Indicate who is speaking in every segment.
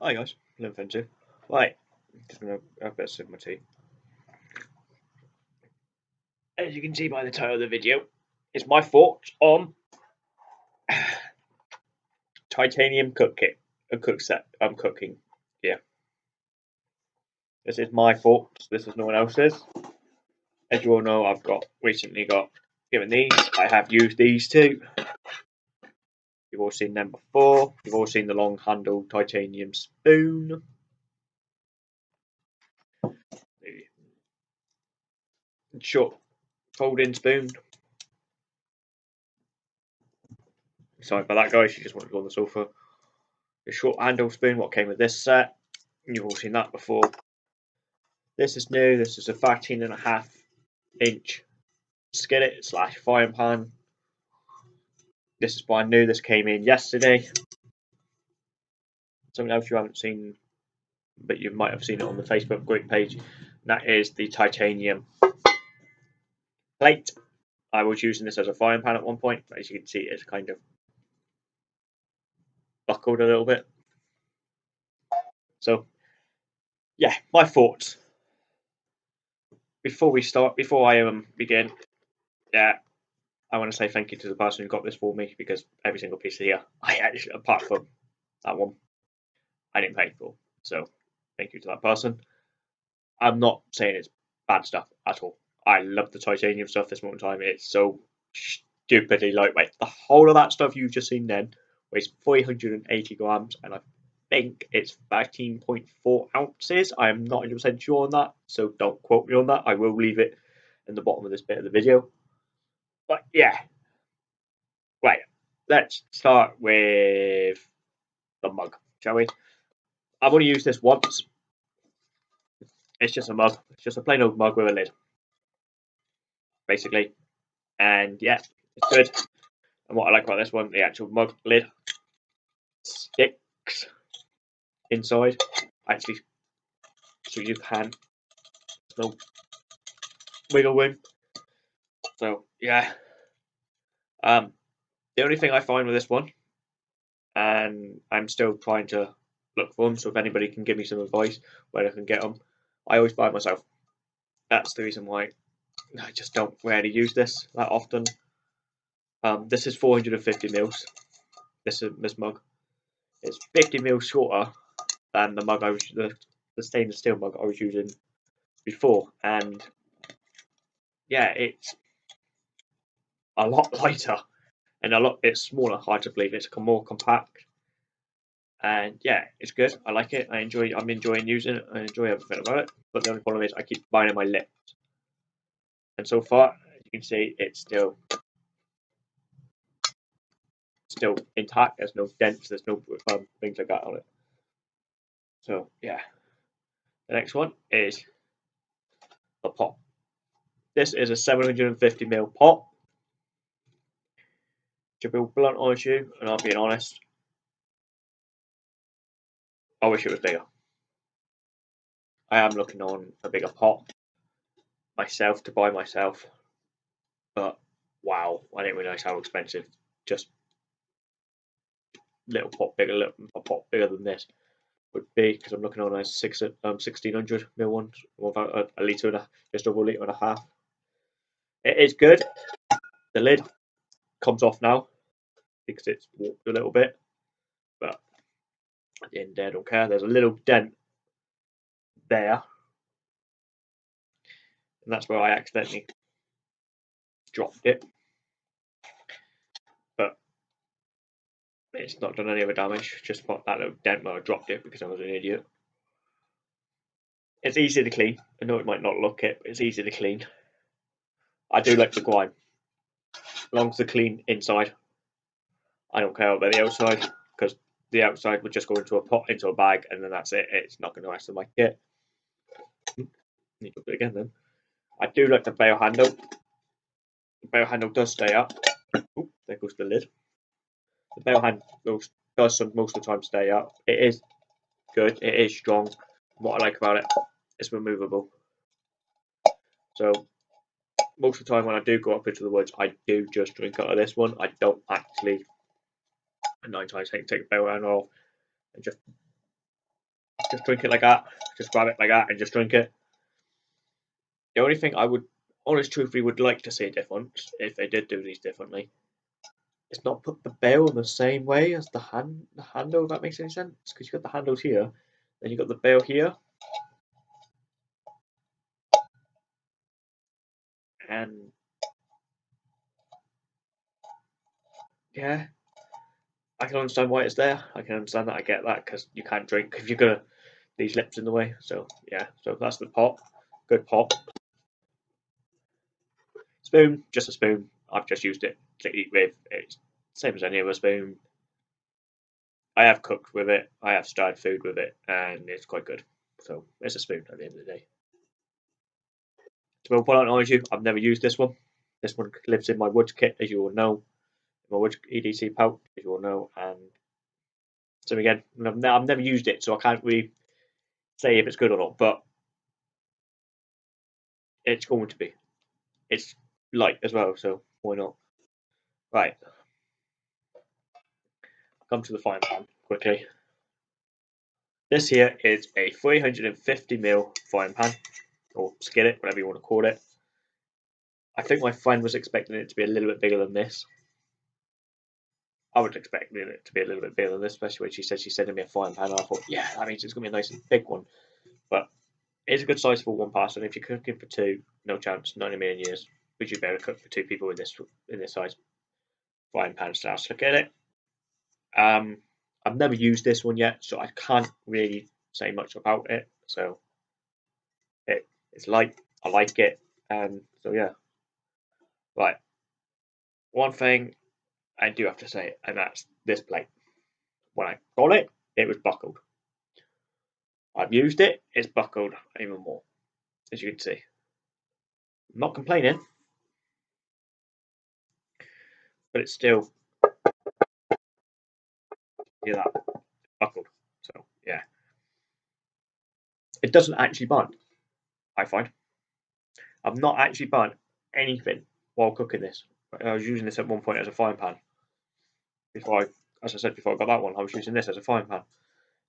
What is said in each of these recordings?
Speaker 1: Hi guys, Linfin2. Right, just gonna have a bit of sip my tea. As you can see by the title of the video, it's my thoughts on titanium cook kit, a cook set. I'm cooking. Yeah. This is my thoughts. This is no one else's. As you all know, I've got recently got given these. I have used these too. You've all seen them before. You've all seen the long handled titanium spoon. Short folding spoon. Sorry about that, guys. You just want to go on the sofa. The short handle spoon, what came with this set. You've all seen that before. This is new. This is a 13 and a half inch skillet slash frying pan this is brand new. This came in yesterday. Something else you haven't seen, but you might have seen it on the Facebook group page. That is the titanium plate. I was using this as a frying pan at one point, as you can see, it's kind of buckled a little bit. So, yeah, my thoughts. Before we start, before I um begin, yeah, I want to say thank you to the person who got this for me because every single piece here, I actually, apart from that one, I didn't pay for. So thank you to that person. I'm not saying it's bad stuff at all. I love the titanium stuff this moment in time. It's so stupidly lightweight. The whole of that stuff you've just seen then weighs 480 grams, and I think it's 13.4 ounces. I am not 100% sure on that, so don't quote me on that. I will leave it in the bottom of this bit of the video. But yeah. Right. Let's start with the mug, shall we? I've only used this once. It's just a mug. It's just a plain old mug with a lid. Basically. And yeah, it's good. And what I like about this one, the actual mug lid sticks inside. Actually, so you can. No wiggle room. So yeah. Um, the only thing I find with this one, and I'm still trying to look for them. So if anybody can give me some advice where I can get them, I always buy myself. That's the reason why I just don't really use this that often. Um, this is 450 mils. This is this mug. It's 50 mils shorter than the mug I was the, the stainless steel mug I was using before, and yeah, it's a lot lighter and a lot bit smaller, hard to believe. It's more compact. And yeah, it's good. I like it. I enjoy. I'm enjoying using it. I enjoy everything about it. But the only problem is I keep biting my lips. And so far, as you can see, it's still still intact. There's no dents. There's no um, things like that on it. So yeah, the next one is the pot. This is a 750 ml pot to be blunt with you, and I'm being honest, I wish it was bigger. I am looking on a bigger pot myself to buy myself, but wow, I didn't realise how expensive just little pot bigger, little a pot bigger than this would be because I'm looking on a six um 1600 mil one, about a, a litre and a just over a litre and a half. It is good. The lid comes off now because it's warped a little bit. But at the end, there, I don't care. There's a little dent there, and that's where I accidentally dropped it. But it's not done any other damage. Just that little dent where I dropped it because I was an idiot. It's easy to clean. I know it might not look it, but it's easy to clean. I do like the grime. As long as the clean inside. I don't care about the outside because the outside would just go into a pot, into a bag, and then that's it. It's not going to mess with my kit. Need to do it again then. I do like the bail handle. The bail handle does stay up. There goes the lid. The bail handle does most of the time stay up. It is good. It is strong. What I like about it, it's removable. So most of the time when I do go up into the woods, I do just drink out of this one. I don't actually nine times take take the bail off and just Just drink it like that. Just grab it like that and just drink it. The only thing I would, honest truthfully, would like to see a difference if they did do these differently. It's not put the bell in the same way as the hand the handle. If that makes any sense, because you've got the handles here, then you've got the bell here, and yeah, I can understand why it's there. I can understand that. I get that because you can't drink if you've got these lips in the way. So yeah, so that's the pot. Good pot. Spoon, just a spoon. I've just used it to eat with. It's same as any other spoon. I have cooked with it. I have stirred food with it, and it's quite good. So it's a spoon at the end of the day. To be quite honest with you, I've never used this one. This one lives in my wood kit, as you all know my wood EDC pouch, as you all know, and so again, I've never used it, so I can't really say if it's good or not, but it's going to be. It's light as well, so why not? Right. Come to the frying pan quickly. This here is a 350ml frying pan, or skillet, whatever you want to call it. I think my friend was expecting it to be a little bit bigger than this. I would expect it to be a little bit bigger than this, especially when she said she's sending me a frying pan. I thought, yeah, that means it's going to be a nice and big one. But it's a good size for one person. If you're cooking for two, no chance, not in a million years, would you be able to cook for two people in this in this size frying pan? So look at it. Um, I've never used this one yet, so I can't really say much about it. So it it's light. I like it. Um, so yeah. Right. One thing I do have to say, and that's this plate. When I got it, it was buckled. I've used it, it's buckled even more, as you can see. I'm not complaining, but it's still hear that buckled. So yeah, it doesn't actually burn. I find I've not actually burnt anything while cooking this. I was using this at one point as a frying pan before I, as I said before I got that one, I was using this as a frying pan.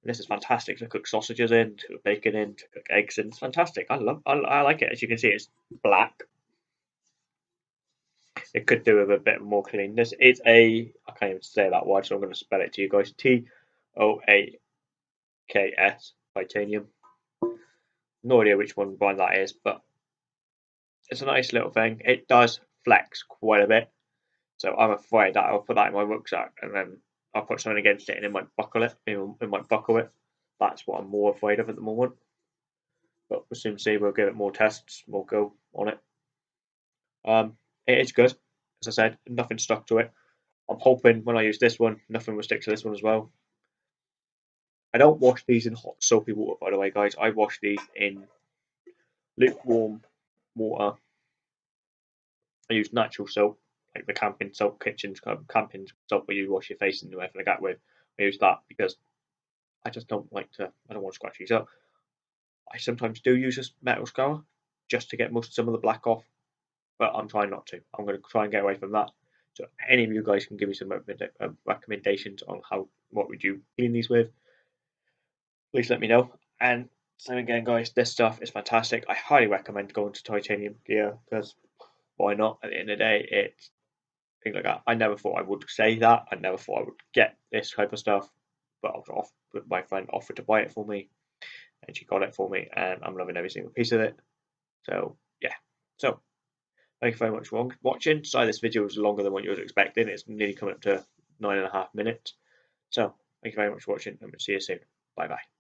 Speaker 1: And this is fantastic to cook sausages in, to cook bacon in, to cook eggs in. It's fantastic. I love, I, I like it. As you can see, it's black. It could do with a bit more cleanness. It's a, I can't even say that word, so I'm going to spell it to you guys. T O A K S, titanium. No idea which one brand that is, but it's a nice little thing. It does flex quite a bit. So I'm afraid that I'll put that in my rucksack and then I'll put something against it and it might buckle it. It might buckle it. That's what I'm more afraid of at the moment. But we'll soon see. We'll give it more tests. We'll go on it. Um, it is good. As I said, nothing stuck to it. I'm hoping when I use this one, nothing will stick to this one as well. I don't wash these in hot soapy water, by the way, guys. I wash these in lukewarm water. I use natural soap like the camping soap kitchens camping soap where you wash your face and everything like that with. I use that because I just don't like to. I don't want to scratch these up. I sometimes do use a metal scour just to get most some of the black off, but I'm trying not to. I'm going to try and get away from that. So any of you guys can give me some uh, recommendations on how what would you clean these with. Please let me know. And same again, guys. This stuff is fantastic. I highly recommend going to Titanium Gear because why not? At the end of the day, it's things like that. I never thought I would say that. I never thought I would get this type of stuff, but I was off. My friend offered to buy it for me, and she got it for me, and I'm loving every single piece of it. So yeah. So thank you very much for watching. Sorry, this video was longer than what you were expecting. It's nearly coming up to nine and a half minutes. So thank you very much for watching, and we'll see you soon. Bye bye.